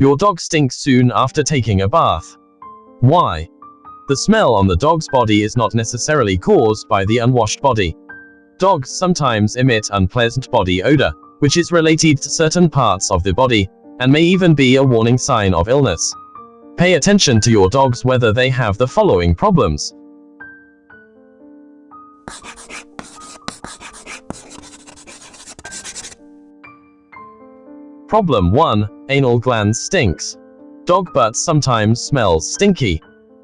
Your dog stinks soon after taking a bath. Why? The smell on the dog's body is not necessarily caused by the unwashed body. Dogs sometimes emit unpleasant body odor, which is related to certain parts of the body, and may even be a warning sign of illness. Pay attention to your dogs whether they have the following problems. Problem 1. Anal glands stinks. Dog butt sometimes smells stinky.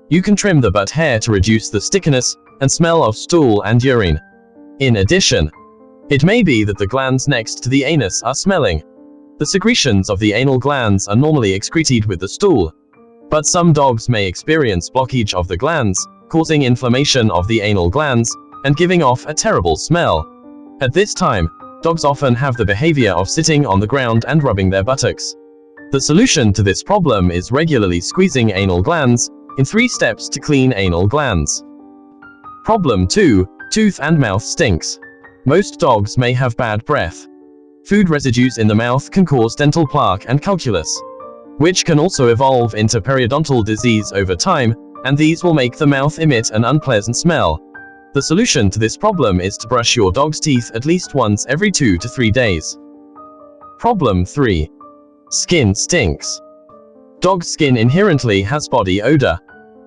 You can trim the butt hair to reduce the stickiness and smell of stool and urine. In addition, it may be that the glands next to the anus are smelling. The secretions of the anal glands are normally excreted with the stool. But some dogs may experience blockage of the glands, causing inflammation of the anal glands, and giving off a terrible smell. At this time, dogs often have the behavior of sitting on the ground and rubbing their buttocks. The solution to this problem is regularly squeezing anal glands, in three steps to clean anal glands. Problem 2. Tooth and mouth stinks. Most dogs may have bad breath. Food residues in the mouth can cause dental plaque and calculus, which can also evolve into periodontal disease over time, and these will make the mouth emit an unpleasant smell. The solution to this problem is to brush your dog's teeth at least once every 2 to 3 days. Problem 3. Skin stinks. Dog skin inherently has body odor.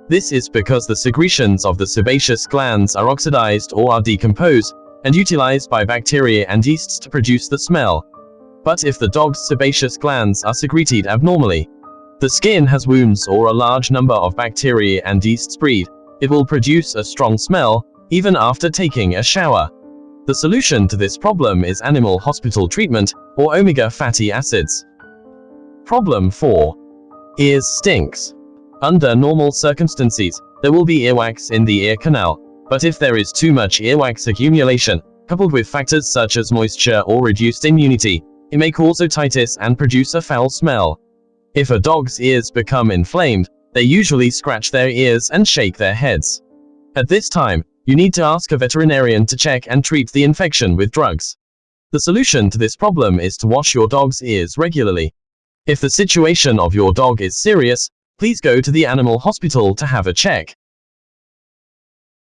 This is because the secretions of the sebaceous glands are oxidized or are decomposed, and utilized by bacteria and yeasts to produce the smell. But if the dog's sebaceous glands are secreted abnormally, the skin has wounds or a large number of bacteria and yeasts breed, it will produce a strong smell, even after taking a shower. The solution to this problem is animal hospital treatment, or omega fatty acids. Problem 4. Ears stinks. Under normal circumstances, there will be earwax in the ear canal, but if there is too much earwax accumulation, coupled with factors such as moisture or reduced immunity, it may cause otitis and produce a foul smell. If a dog's ears become inflamed, they usually scratch their ears and shake their heads. At this time, you need to ask a veterinarian to check and treat the infection with drugs. The solution to this problem is to wash your dog's ears regularly. If the situation of your dog is serious, please go to the animal hospital to have a check.